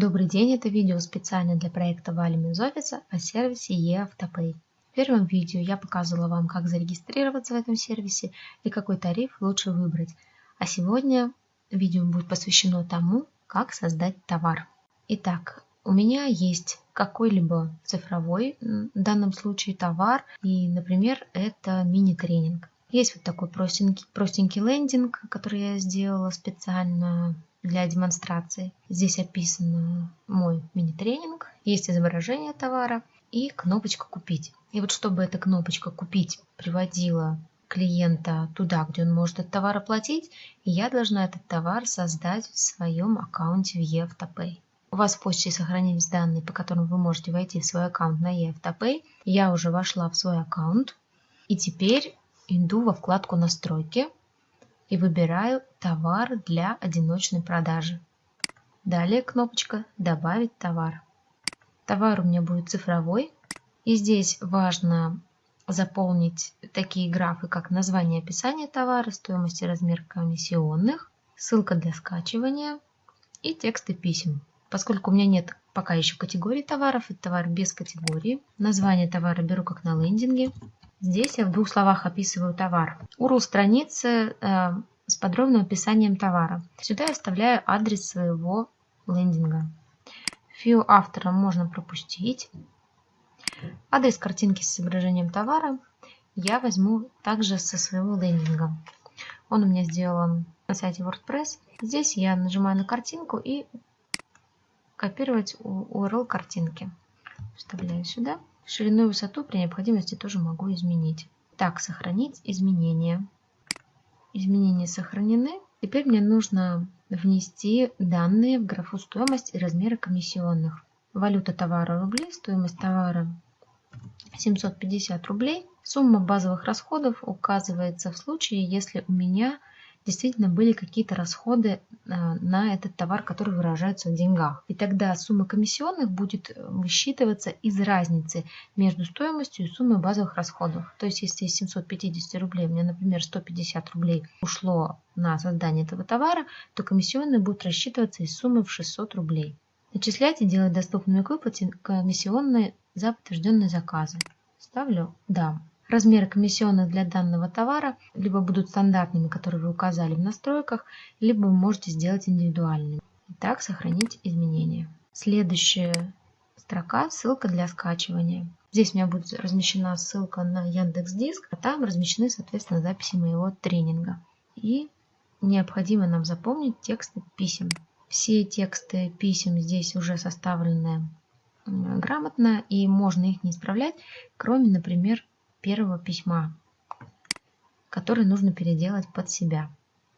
Добрый день, это видео специально для проекта Валим из о сервисе eAutoPay. В первом видео я показывала вам, как зарегистрироваться в этом сервисе и какой тариф лучше выбрать. А сегодня видео будет посвящено тому, как создать товар. Итак, у меня есть какой-либо цифровой, в данном случае товар, и, например, это мини-тренинг. Есть вот такой простенький, простенький лендинг, который я сделала специально для демонстрации. Здесь описан мой мини-тренинг, есть изображение товара и кнопочка «Купить». И вот чтобы эта кнопочка «Купить» приводила клиента туда, где он может этот товар оплатить, я должна этот товар создать в своем аккаунте в eAutoPay. У вас в почте сохранились данные, по которым вы можете войти в свой аккаунт на eAutoPay. Я уже вошла в свой аккаунт. И теперь иду во вкладку «Настройки» и выбираю «Товар для одиночной продажи». Далее кнопочка «Добавить товар». Товар у меня будет цифровой. И здесь важно заполнить такие графы, как название описания товара, стоимость и размер комиссионных, ссылка для скачивания и тексты писем. Поскольку у меня нет пока еще категории товаров, это товар без категории, название товара беру как на лендинге, Здесь я в двух словах описываю товар. URL страницы э, с подробным описанием товара. Сюда я вставляю адрес своего лендинга. Фио автора можно пропустить. Адрес картинки с изображением товара я возьму также со своего лендинга. Он у меня сделан на сайте WordPress. Здесь я нажимаю на картинку и копировать URL картинки. Вставляю сюда. Ширину и высоту при необходимости тоже могу изменить. Так, сохранить изменения. Изменения сохранены. Теперь мне нужно внести данные в графу стоимость и размеры комиссионных. Валюта товара рубли, стоимость товара 750 рублей. Сумма базовых расходов указывается в случае, если у меня действительно были какие-то расходы а, на этот товар, который выражается в деньгах. И тогда сумма комиссионных будет э, высчитываться из разницы между стоимостью и суммой базовых расходов. То есть, если из 750 рублей у меня, например, 150 рублей ушло на создание этого товара, то комиссионные будут рассчитываться из суммы в 600 рублей. Начислять и делать доступными к выплате комиссионные за подтвержденные заказы. Ставлю «Да». Размеры комиссионных для данного товара либо будут стандартными, которые вы указали в настройках, либо вы можете сделать индивидуальными. Итак, сохранить изменения. Следующая строка – ссылка для скачивания. Здесь у меня будет размещена ссылка на Яндекс Диск, а там размещены, соответственно, записи моего тренинга. И необходимо нам запомнить тексты писем. Все тексты писем здесь уже составлены грамотно, и можно их не исправлять, кроме, например, первого письма, который нужно переделать под себя.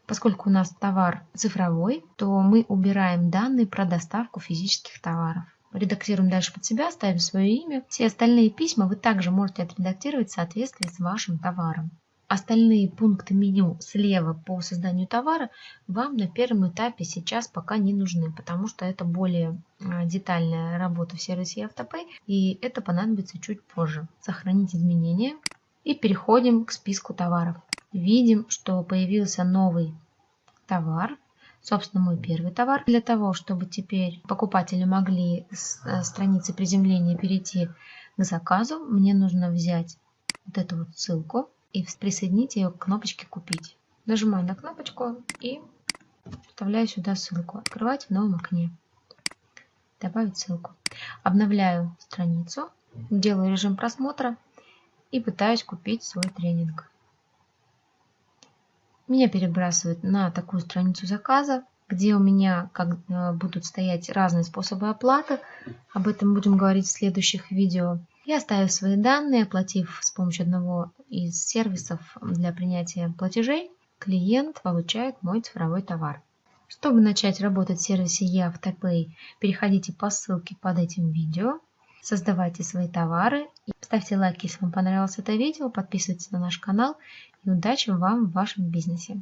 Поскольку у нас товар цифровой, то мы убираем данные про доставку физических товаров. Редактируем дальше под себя, ставим свое имя. Все остальные письма вы также можете отредактировать в соответствии с вашим товаром. Остальные пункты меню слева по созданию товара вам на первом этапе сейчас пока не нужны, потому что это более а, детальная работа в сервисе Автопay, и это понадобится чуть позже. Сохранить изменения и переходим к списку товаров. Видим, что появился новый товар, собственно мой первый товар. Для того, чтобы теперь покупатели могли с э, страницы приземления перейти к заказу, мне нужно взять вот эту вот ссылку и присоединить ее к кнопочке «Купить». Нажимаю на кнопочку и вставляю сюда ссылку. Открывать в новом окне. Добавить ссылку. Обновляю страницу, делаю режим просмотра и пытаюсь купить свой тренинг. Меня перебрасывает на такую страницу заказа, где у меня как, э, будут стоять разные способы оплаты. Об этом будем говорить в следующих видео. Я оставив свои данные, оплатив с помощью одного из сервисов для принятия платежей, клиент получает мой цифровой товар. Чтобы начать работать в сервисе eAutoPay, переходите по ссылке под этим видео, создавайте свои товары, ставьте лайк, если вам понравилось это видео, подписывайтесь на наш канал и удачи вам в вашем бизнесе.